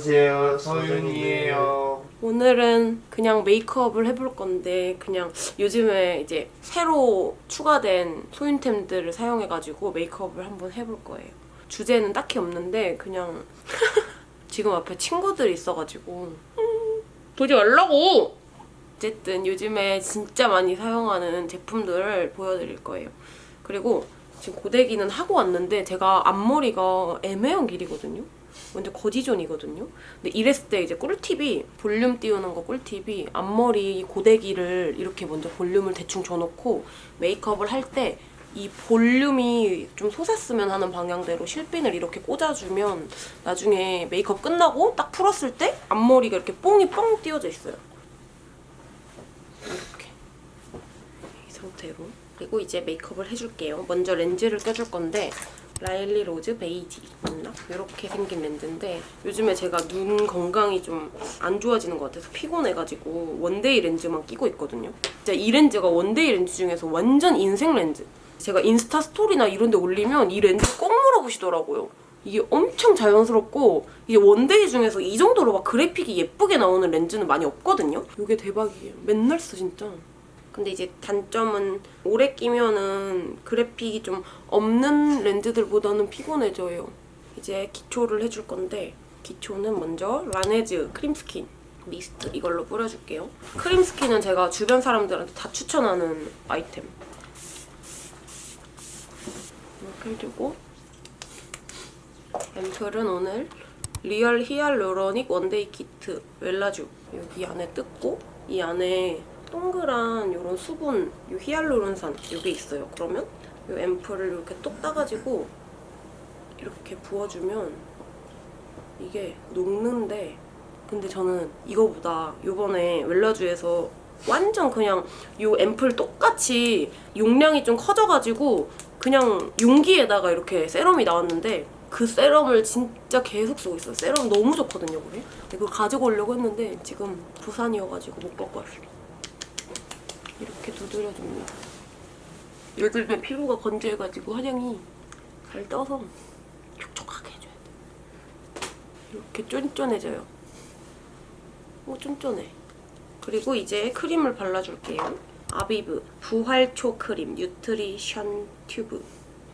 안녕하세요 서윤이에요 오늘은 그냥 메이크업을 해볼 건데 그냥 요즘에 이제 새로 추가된 소윤템들을 사용해가지고 메이크업을 한번 해볼 거예요. 주제는 딱히 없는데 그냥 지금 앞에 친구들이 있어가지고 음, 보지 말라고! 어쨌든 요즘에 진짜 많이 사용하는 제품들을 보여드릴 거예요. 그리고 지금 고데기는 하고 왔는데 제가 앞머리가 애매한 길이거든요. 완전 거지존이거든요. 근데 이랬을 때 이제 꿀팁이 볼륨 띄우는 거 꿀팁이 앞머리 고데기를 이렇게 먼저 볼륨을 대충 줘놓고 메이크업을 할 때 이 볼륨이 좀 솟았으면 하는 방향대로 실핀을 이렇게 꽂아주면 나중에 메이크업 끝나고 딱 풀었을 때 앞머리가 이렇게 뽕이 뻥 띄워져 있어요. 이렇게 이 상태로 그리고 이제 메이크업을 해줄게요. 먼저 렌즈를 껴줄 건데 라일리 로즈 베이지 맞나? 이렇게 생긴 렌즈인데 요즘에 제가 눈 건강이 좀 안 좋아지는 것 같아서 피곤해가지고 one day 렌즈만 끼고 있거든요. 진짜 이 렌즈가 one day 렌즈 중에서 완전 인생 렌즈. 제가 인스타 스토리나 이런 데 올리면 이 렌즈 꼭 물어보시더라고요. 이게 엄청 자연스럽고 이게 one day 중에서 이 정도로 막 그래픽이 예쁘게 나오는 렌즈는 많이 없거든요? 이게 대박이에요. 맨날 써 진짜. 근데 이제 단점은 오래 끼면은 그래픽이 좀 없는 렌즈들보다는 피곤해져요. 이제 기초를 해줄 건데 기초는 먼저 라네즈 크림스킨 미스트 이걸로 뿌려줄게요. 크림스킨은 제가 주변 사람들한테 다 추천하는 아이템. 이렇게 해주고 앰플은 오늘 Real Hyaluronic One Day Kit 웰라쥬 여기 안에 뜯고 이 안에 동그란 이런 수분, 이 히알루론산 이게 있어요. 그러면 이 앰플을 이렇게 똑 따가지고 이렇게 부어주면 이게 녹는데 근데 저는 이거보다 이번에 웰라주에서 완전 그냥 이 앰플 똑같이 용량이 좀 커져가지고 그냥 용기에다가 이렇게 세럼이 나왔는데 그 세럼을 진짜 계속 쓰고 있어요. 세럼 너무 좋거든요, 그게. 이걸 가지고 오려고 했는데 지금 부산이어가지고 못 갖고 왔어요. 이렇게 두드려줍니다. 요즘에 피부가 건조해가지고 화장이 잘 떠서 촉촉하게 해줘야 돼. 이렇게 쫀쫀해져요. 오 쫀쫀해. 그리고 이제 크림을 발라줄게요. 아비브 부활초 크림 Nutrition Tube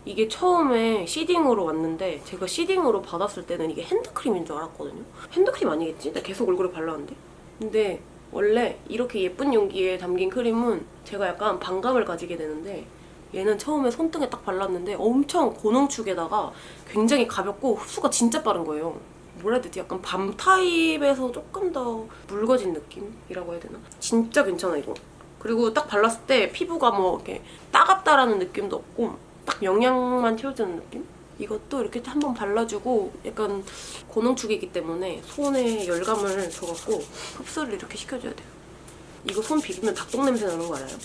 이게 처음에 seeding으로 왔는데 제가 seeding으로 받았을 때는 이게 핸드크림인 줄 알았거든요. 핸드크림 아니겠지? 나 계속 얼굴에 발랐는데? 근데 원래 이렇게 예쁜 용기에 담긴 크림은 제가 약간 반감을 가지게 되는데 얘는 처음에 손등에 딱 발랐는데 엄청 고농축에다가 굉장히 가볍고 흡수가 진짜 빠른 거예요. 뭐라 해야 되지? 약간 밤 타입에서 조금 더 묽어진 느낌이라고 해야 되나? 진짜 괜찮아 이거. 그리고 딱 발랐을 때 피부가 뭐 이렇게 따갑다라는 느낌도 없고 딱 영양만 채워주는 느낌? 이것도 이렇게 한번 발라주고 약간 고농축이기 때문에 손에 열감을 줘갖고 흡수를 이렇게 시켜줘야 돼요. 이거 손 비비면 닭똥 냄새 나는 거 알아요?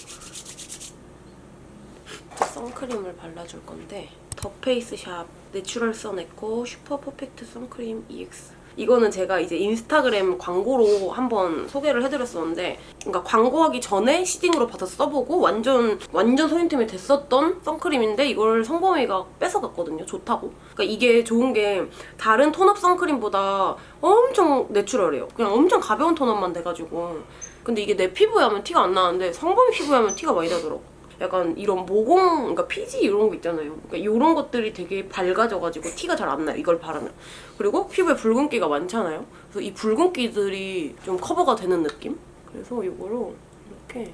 선크림을 발라줄 건데 더 페이스샵 Natural Sun Eco Super Perfect 선크림 EX 이거는 제가 이제 인스타그램 광고로 한번 소개를 해드렸었는데 그러니까 광고하기 전에 seeding으로 받아서 써보고 완전 완전 소인템이 됐었던 선크림인데 이걸 성범이가 뺏어갔거든요. 좋다고. 그러니까 이게 좋은 게 다른 톤업 선크림보다 엄청 내추럴해요. 그냥 엄청 가벼운 톤업만 돼가지고 근데 이게 내 피부에 하면 티가 안 나는데 성범이 피부에 하면 티가 많이 나더라고. 약간 이런 모공, 그러니까 피지 이런 거 있잖아요. 그러니까 이런 것들이 되게 밝아져가지고 티가 잘 안 나요. 이걸 바르면. 그리고 피부에 붉은기가 많잖아요. 그래서 이 붉은기들이 좀 커버가 되는 느낌? 그래서 이거로 이렇게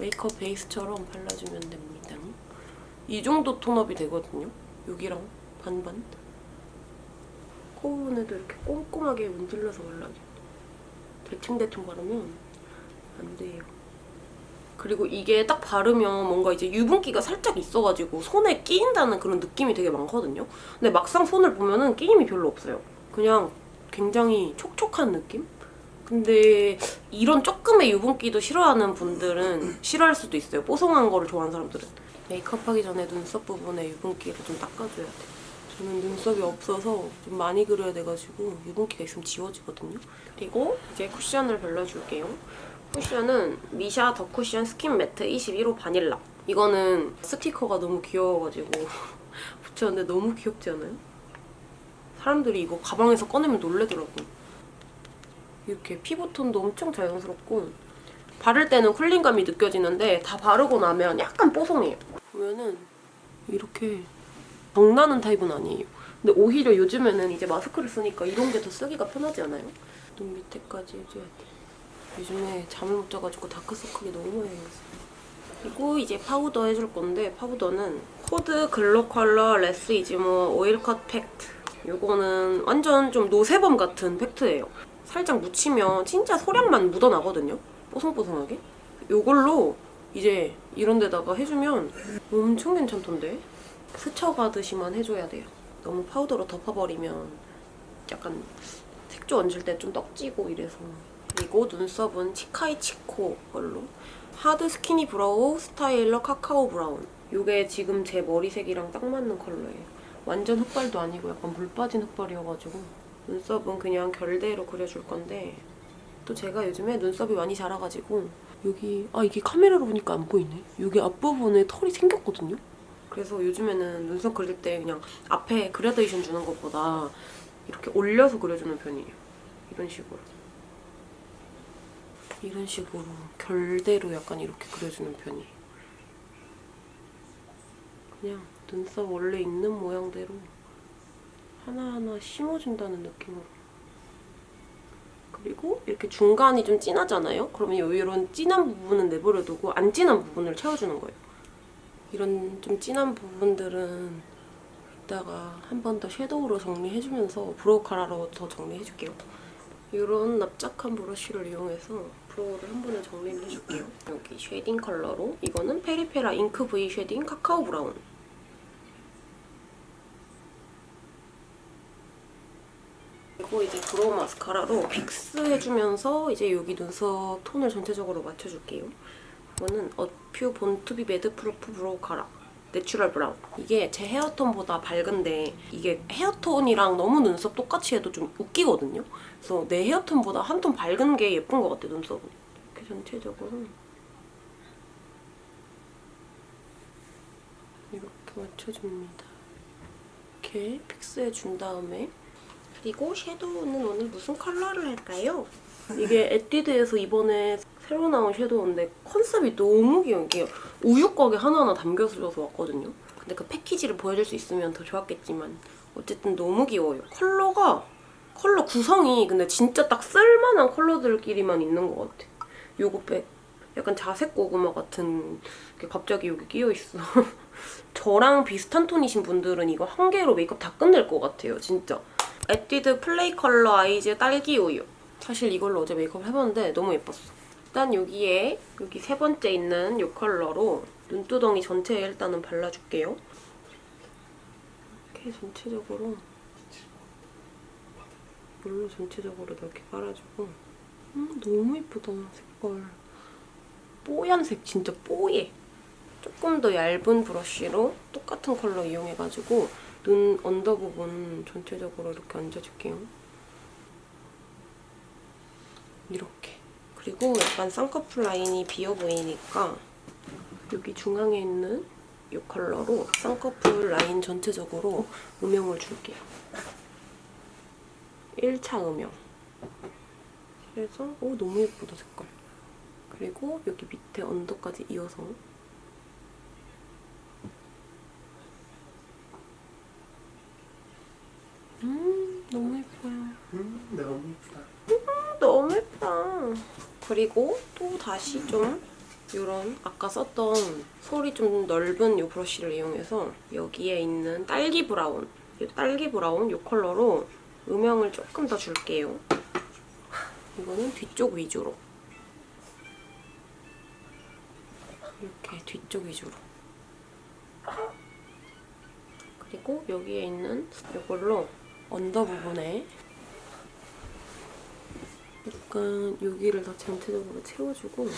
메이크업 베이스처럼 발라주면 됩니다. 이 정도 톤업이 되거든요. 여기랑 반반. 코 부분에도 이렇게 꼼꼼하게 문질러서 발라줘요. 대충대충 바르면 안 돼요. 그리고 이게 딱 바르면 뭔가 이제 유분기가 살짝 있어가지고 손에 끼인다는 그런 느낌이 되게 많거든요. 근데 막상 손을 보면은 끼임이 별로 없어요. 그냥 굉장히 촉촉한 느낌? 근데 이런 조금의 유분기도 싫어하는 분들은 싫어할 수도 있어요. 뽀송한 거를 좋아하는 사람들은. 메이크업 하기 전에 눈썹 부분에 유분기를 좀 닦아줘야 돼요. 저는 눈썹이 없어서 좀 많이 그려야 돼가지고 유분기가 있으면 지워지거든요. 그리고 이제 쿠션을 발라줄게요. 쿠션은 미샤 The Cushion Skin Matte 21호 바닐라. 이거는 스티커가 너무 귀여워가지고 붙였는데 너무 귀엽지 않아요? 사람들이 이거 가방에서 꺼내면 놀래더라고. 이렇게 피부톤도 엄청 자연스럽고 바를 때는 cooling감이 느껴지는데 다 바르고 나면 약간 뽀송해요. 보면은 이렇게 광나는 타입은 아니에요. 근데 오히려 요즘에는 이제 마스크를 쓰니까 이런 게 더 쓰기가 편하지 않아요? 눈 밑에까지 해줘야 돼. 요즘에 잠을 못 자가지고 다크서클이 너무 많이 생겼어요. 그리고 이제 파우더 해줄 건데 파우더는 코드 글로 컬러 레스 이즈모 oil cut 팩트 요거는 완전 좀 no sebum 같은 팩트예요. 살짝 묻히면 진짜 소량만 묻어나거든요. 뽀송뽀송하게. 요걸로 이제 이런 데다가 해주면 엄청 괜찮던데? 스쳐가듯이만 해줘야 돼요. 너무 파우더로 덮어버리면 약간 색조 얹을 때 좀 떡지고 이래서 그리고 눈썹은 치카이치코 걸로 Hard Skinny Brow Styler Cacao Brown 이게 지금 제 머리색이랑 딱 맞는 컬러예요. 완전 흑발도 아니고 약간 물 빠진 흑발이어가지고 눈썹은 그냥 결대로 그려줄 건데 또 제가 요즘에 눈썹이 많이 자라가지고 여기 아 이게 카메라로 보니까 안 보이네. 여기 앞부분에 털이 생겼거든요. 그래서 요즘에는 눈썹 그릴 때 그냥 앞에 그라데이션 주는 것보다 이렇게 올려서 그려주는 편이에요. 이런 식으로. 이런 식으로 결대로 약간 이렇게 그려주는 편이에요. 그냥 눈썹 원래 있는 모양대로 하나하나 심어준다는 느낌으로. 그리고 이렇게 중간이 좀 진하잖아요? 그러면 이런 진한 부분은 내버려두고 안 진한 부분을 채워주는 거예요. 이런 좀 진한 부분들은 이따가 한 번 더 섀도우로 정리해주면서 brow cara로 더 정리해줄게요. 이런 납작한 브러쉬를 이용해서 brow를 한 번에 정리를 해줄게요. 여기 shading 컬러로 이거는 페리페라 Ink V Shading Cacao Brown 그리고 이제 brow 마스카라로 fix 해주면서 이제 여기 눈썹 톤을 전체적으로 맞춰줄게요. 이거는 어퓨 Born to be Mad Proof Brow Cara Natural Brown. 이게 제 hair tone보다 밝은데 이게 hair tone이랑 너무 눈썹 똑같이 해도 좀 웃기거든요. 그래서 내 hair tone보다 한 톤 밝은 게 예쁜 것 같아 눈썹은. 이렇게 전체적으로. 이렇게 맞춰줍니다. 이렇게 fix해준 다음에. 그리고 섀도우는 오늘 무슨 컬러를 할까요? 이게 에뛰드에서 이번에 새로 나온 섀도우인데 컨셉이 너무 귀여운 게 우유곽에 하나하나 담겨져서 왔거든요. 근데 그 패키지를 보여줄 수 있으면 더 좋았겠지만 어쨌든 너무 귀여워요. 컬러가 컬러 구성이 근데 진짜 딱 쓸만한 컬러들끼리만 있는 것 같아. 요거 백 약간 자색 고구마 같은 게 갑자기 여기 끼어있어. 저랑 비슷한 톤이신 분들은 이거 한 개로 메이크업 다 끝낼 것 같아요. 진짜. 에뛰드 Play Color Eyes 딸기 우유. 사실 이걸로 어제 메이크업 해봤는데 너무 예뻤어. 일단 여기에 여기 세 번째 있는 이 컬러로 눈두덩이 전체에 일단은 발라줄게요. 이렇게 전체적으로 물로 전체적으로 이렇게 깔아주고 음, 너무 예쁘다 색깔. 뽀얀색 진짜 뽀얘. 조금 더 얇은 브러쉬로 똑같은 컬러 이용해가지고 눈 under 부분 전체적으로 이렇게 얹어줄게요. 이렇게. 그리고 약간 쌍꺼풀 라인이 비어 보이니까 여기 중앙에 있는 이 컬러로 쌍꺼풀 라인 전체적으로 음영을 줄게요. 1차 음영. 그래서 오 너무 예쁘다 색깔. 그리고 여기 밑에 언더까지 이어서 음 너무 예뻐요. 음, 너무 예쁘다. 너무 예쁘다. 그리고 또 다시 좀 이런 아까 썼던 솔이 좀 넓은 이 브러쉬를 이용해서 여기에 있는 딸기 브라운 이 딸기 브라운 이 컬러로 음영을 조금 더 줄게요. 이거는 뒤쪽 위주로 이렇게 뒤쪽 위주로 그리고 여기에 있는 이걸로 언더 부분에 약간 여기를 다 전체적으로 채워주고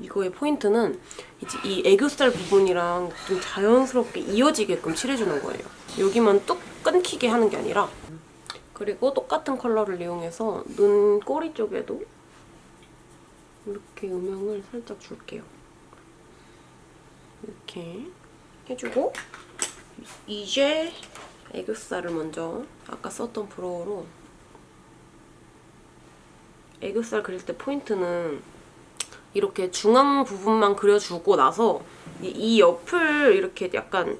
이거의 포인트는 이제 이 애교살 부분이랑 좀 자연스럽게 이어지게끔 칠해주는 거예요. 여기만 뚝 끊기게 하는 게 아니라 그리고 똑같은 컬러를 이용해서 눈 꼬리 쪽에도 이렇게 음영을 살짝 줄게요. 이렇게 해주고 이제 애교살을 먼저 아까 썼던 브로우로 애교살 그릴 때 포인트는 이렇게 중앙 부분만 그려주고 나서 이- 이 옆을 이렇게 약간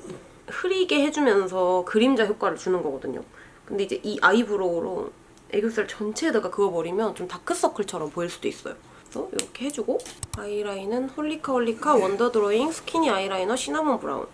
흐리게 해주면서 그림자 효과를 주는 거거든요. 근데 이제 이 아이브로우로 애교살 전체에다가 그어버리면 좀 다크서클처럼 보일 수도 있어요. 그래서 이렇게 해주고 아이라인은 홀리카 홀리카 Wonder Drawing Skinny Eyeliner Cinnamon Brown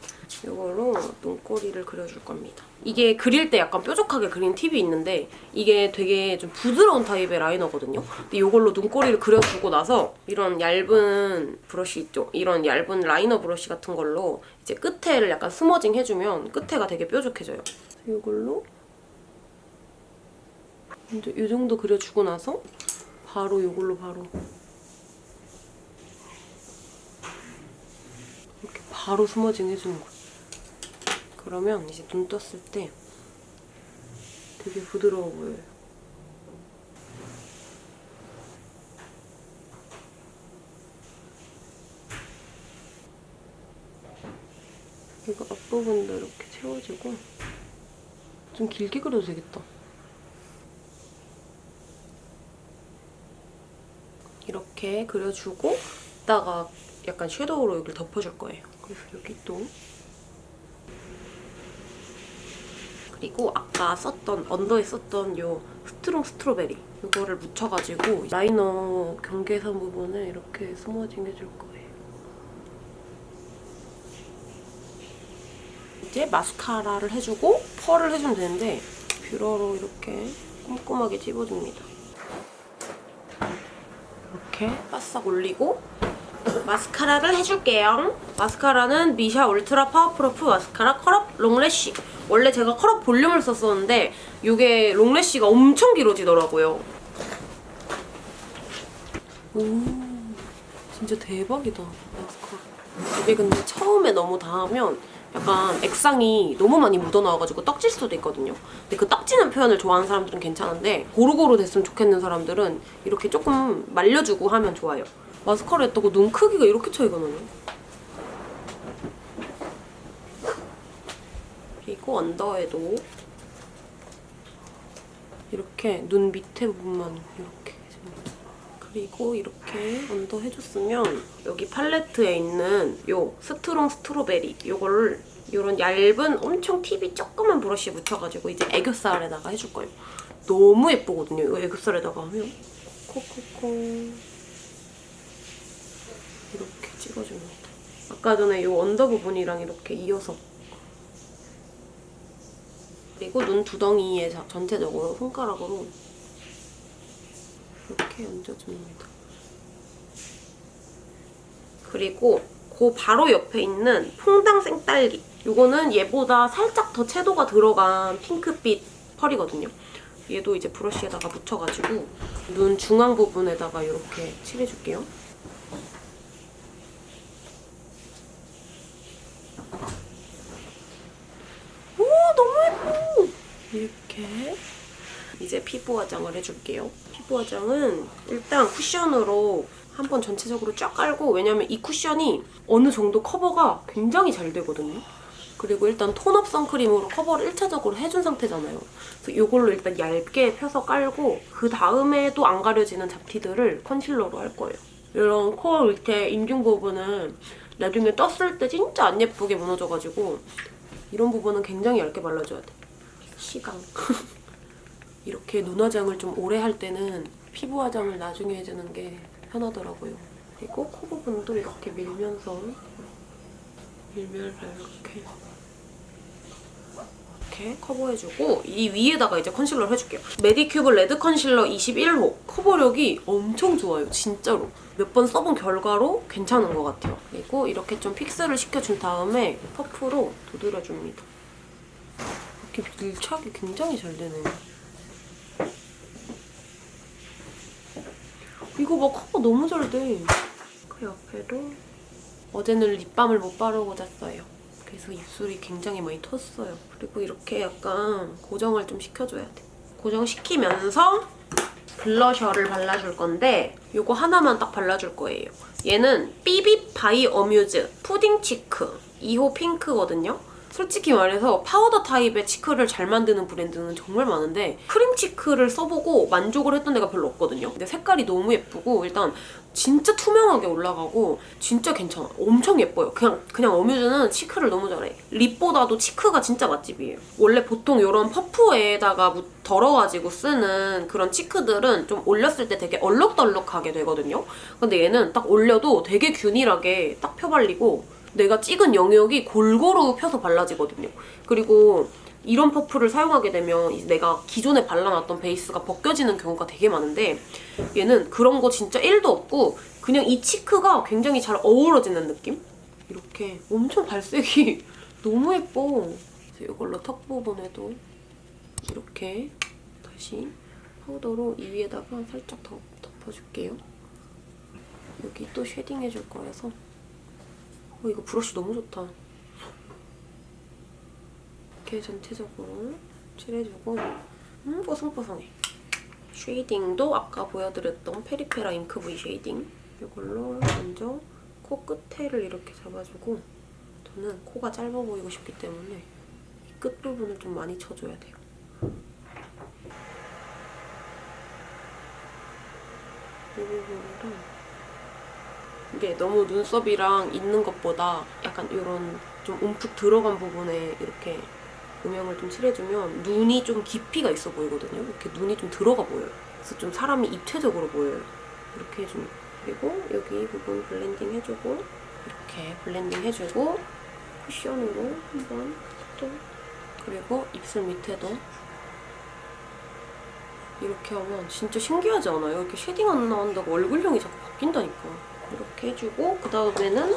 이걸로 눈꼬리를 그려줄 겁니다. 이게 그릴 때 약간 뾰족하게 그린 팁이 있는데 이게 되게 좀 부드러운 타입의 라이너거든요. 근데 이걸로 눈꼬리를 그려주고 나서 이런 얇은 브러쉬 있죠? 이런 얇은 라이너 브러쉬 같은 걸로 이제 끝에를 약간 smudging 해주면 끝에가 되게 뾰족해져요. 이걸로 이제 이 정도 그려주고 나서 바로 이걸로 바로 이렇게 바로 스머징 해주는 거예요. 그러면 이제 눈 떴을 때 되게 부드러워 보여요. 이거 앞부분도 이렇게 채워주고 좀 길게 그려도 되겠다. 이렇게 그려주고 이따가 약간 섀도우로 여기를 덮어줄 거예요. 그래서 여기 또 그리고 아까 썼던 under에 썼던 요 Strong Strawberry 이거를 묻혀가지고 라이너 경계선 부분을 이렇게 smudging 해줄 거예요. 이제 마스카라를 해주고 펄을 해주면 되는데 뷰러로 이렇게 꼼꼼하게 찝어줍니다. 이렇게 바싹 올리고 마스카라를 해줄게요. 마스카라는 미샤 Ultra Powerproof Mascara Curl Up Long Lash. 원래 제가 Curl Up Volume을 썼었는데 이게 Long Lash가 엄청 길어지더라고요. 오, 진짜 대박이다. 마스카라. 이게 근데 처음에 너무 닿으면 약간 액상이 너무 많이 묻어나와가지고 떡질 수도 있거든요. 근데 그 떡지는 표현을 좋아하는 사람들은 괜찮은데 고루고루 됐으면 좋겠는 사람들은 이렇게 조금 말려주고 하면 좋아요. 마스카라 했다고 눈 크기가 이렇게 차이가 나네. 그리고 언더에도 이렇게 눈 밑에 부분만 이렇게. 그리고 이렇게 under 해줬으면 여기 팔레트에 있는 요 Strong Strawberry 요거를 이런 얇은 엄청 팁이 조그만 브러쉬에 묻혀가지고 이제 애교살에다가 해줄 거예요. 너무 예쁘거든요. 이거 애교살에다가 하면 이렇게 찍어줍니다. 아까 전에 이 under 부분이랑 이렇게 이어서 그리고 눈 두덩이에 자- 전체적으로 손가락으로 이렇게 얹어줍니다. 그리고 그 바로 옆에 있는 퐁당 생딸기 이거는 얘보다 살짝 더 채도가 들어간 핑크빛 펄이거든요. 얘도 이제 브러쉬에다가 묻혀가지고 눈 중앙 부분에다가 이렇게 칠해줄게요. 오 너무 예뻐! 이렇게 이제 피부 화장을 해줄게요. 피부 화장은 일단 쿠션으로 한번 전체적으로 쫙 깔고 왜냐면 이 쿠션이 어느 정도 커버가 굉장히 잘 되거든요. 그리고 일단 tone up 선크림으로 커버를 1차적으로 해준 상태잖아요. 그래서 이걸로 일단 얇게 펴서 깔고 그 다음에도 안 가려지는 잡티들을 컨실러로 할 거예요. 이런 코 밑에 인중 부분은 나중에 떴을 때 진짜 안 예쁘게 무너져가지고 이런 부분은 굉장히 얇게 발라줘야 돼. 시강. 이렇게 눈 화장을 좀 오래 할 때는 피부 화장을 나중에 해주는 게 편하더라고요. 그리고 코 부분도 이렇게 밀면서 밀면서 이렇게 이렇게 커버해주고 이 위에다가 이제 컨실러를 해줄게요. 메디큐브 Red Concealer 21호 커버력이 엄청 좋아요. 진짜로. 몇 번 써본 결과로 괜찮은 것 같아요. 그리고 이렇게 좀 fix를 시켜준 다음에 퍼프로 두드려줍니다. 이렇게 밀착이 굉장히 잘 되네요. 이거 봐 커버 너무 잘 돼. 그 옆에도 어제는 립밤을 못 바르고 잤어요. 그래서 입술이 굉장히 많이 텄어요. 그리고 이렇게 약간 고정을 좀 시켜줘야 돼. 고정시키면서 블러셔를 발라줄 건데 이거 하나만 딱 발라줄 거예요. 얘는 삐빕 바이 어뮤즈 푸딩 치크 2호 핑크거든요. 솔직히 말해서 파우더 타입의 치크를 잘 만드는 브랜드는 정말 많은데 크림 치크를 써보고 만족을 했던 데가 별로 없거든요. 근데 색깔이 너무 예쁘고 일단 진짜 투명하게 올라가고 진짜 괜찮아. 엄청 예뻐요. 그냥 그냥 어뮤즈는 치크를 너무 잘해. 립보다도 치크가 진짜 맛집이에요. 원래 보통 이런 퍼프에다가 무- 덜어가지고 쓰는 그런 치크들은 좀 올렸을 때 되게 얼룩덜룩하게 되거든요. 근데 얘는 딱 올려도 되게 균일하게 딱 펴발리고 내가 찍은 영역이 골고루 펴서 발라지거든요. 그리고 이런 퍼프를 사용하게 되면 내가 기존에 발라놨던 베이스가 벗겨지는 경우가 되게 많은데 얘는 그런 거 진짜 1도 없고 그냥 이 치크가 굉장히 잘 어우러지는 느낌? 이렇게 엄청 발색이 너무 예뻐. 이걸로 턱 부분에도 이렇게 다시 파우더로 이 위에다가 살짝 더 덮어줄게요. 여기 또 쉐딩 해줄 거라서 어, 이거 브러쉬 너무 좋다. 이렇게 전체적으로 칠해주고 음, 뽀송뽀송해. 쉐이딩도 아까 보여드렸던 페리페라 잉크 V 쉐이딩 이걸로 먼저 코 끝에를 이렇게 잡아주고 저는 코가 짧아 보이고 싶기 때문에 이 끝부분을 좀 많이 쳐줘야 돼요. 이 부분이랑 이게 너무 눈썹이랑 있는 것보다 약간 이런 좀 움푹 들어간 부분에 이렇게 음영을 좀 칠해주면 눈이 좀 깊이가 있어 보이거든요. 이렇게 눈이 좀 들어가 보여요. 그래서 좀 사람이 입체적으로 보여요. 이렇게 해주면. 그리고 여기 부분 블렌딩 해주고 이렇게 블렌딩 해주고 쿠션으로 한번 또 그리고 입술 밑에도 이렇게 하면 진짜 신기하지 않아요? 이렇게 쉐딩 안 나온다고 얼굴형이 자꾸 바뀐다니까. 이렇게 해주고 그 다음에는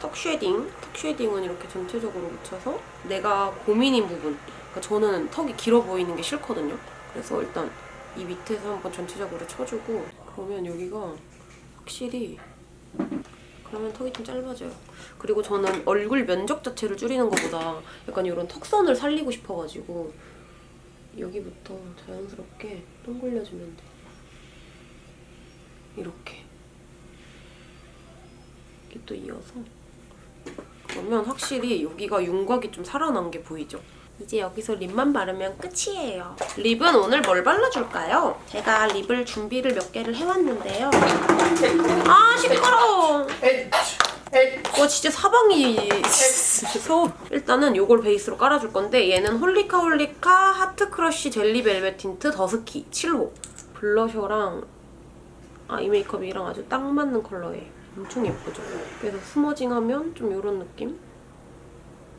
턱 쉐딩. 턱 쉐딩은 이렇게 전체적으로 묻혀서 내가 고민인 부분. 그러니까 저는 턱이 길어 보이는 게 싫거든요. 그래서 일단 이 밑에서 한번 전체적으로 쳐주고 그러면 여기가 확실히 그러면 턱이 좀 짧아져요. 그리고 저는 얼굴 면적 자체를 줄이는 것보다 약간 이런 턱선을 살리고 싶어가지고 여기부터 자연스럽게 동글려주면 돼. 이렇게. 이렇게 또 이어서. 그러면 확실히 여기가 윤곽이 좀 살아난 게 보이죠? 이제 여기서 립만 바르면 끝이에요. 립은 오늘 뭘 발라줄까요? 제가 립을 준비를 몇 개를 해왔는데요. 아 시끄러워. 와 진짜 사방이 서 일단은 이걸 베이스로 깔아줄 건데 얘는 홀리카 홀리카 하트 크러쉬 젤리 벨벳 틴트 더스키 7호 블러셔랑 아이 메이크업이랑 아주 딱 맞는 컬러예요 엄청 예쁘죠? 그래서 스머징 하면 좀 이런 느낌?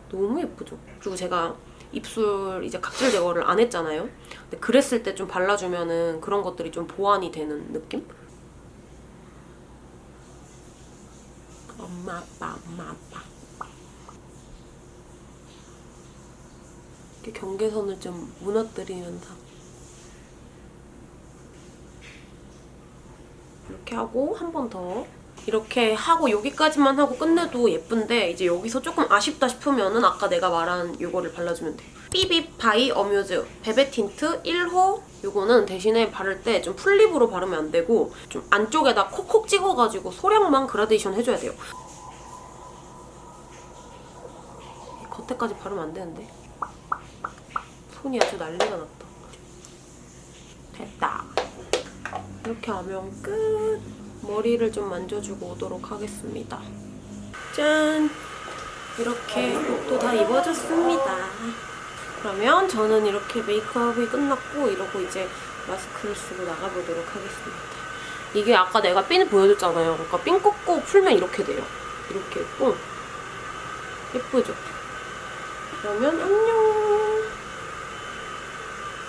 너무 예쁘죠? 그리고 제가 입술 이제 각질 제거를 안 했잖아요. 근데 그랬을 때 좀 발라주면 은 그런 것들이 좀 보완이 되는 느낌? 엄마 아빠 엄마 아빠. 이렇게 경계선을 좀 무너뜨리면서 이렇게 하고 한 번 더 이렇게 하고 여기까지만 하고 끝내도 예쁜데 이제 여기서 조금 아쉽다 싶으면 은 아까 내가 말한 이거를 발라주면 돼요. 삐빕 바이 어뮤즈 베베 틴트 1호 이거는 대신에 바를 때 좀 full lip으로 바르면 안 되고 좀 안쪽에다 콕콕 찍어가지고 소량만 그라데이션 해줘야 돼요. 겉에까지 바르면 안 되는데 손이 아주 난리가 났다. 됐다. 이렇게 하면 끝! 머리를 좀 만져주고 오도록 하겠습니다. 짠! 이렇게 옷도 다 입어줬습니다. 그러면 저는 이렇게 메이크업이 끝났고 이러고 이제 마스크를 쓰고 나가보도록 하겠습니다. 이게 아까 내가 핀 보여줬잖아요. 그러니까 핀 꽂고 풀면 이렇게 돼요. 이렇게 있고 예쁘죠? 그러면 안녕!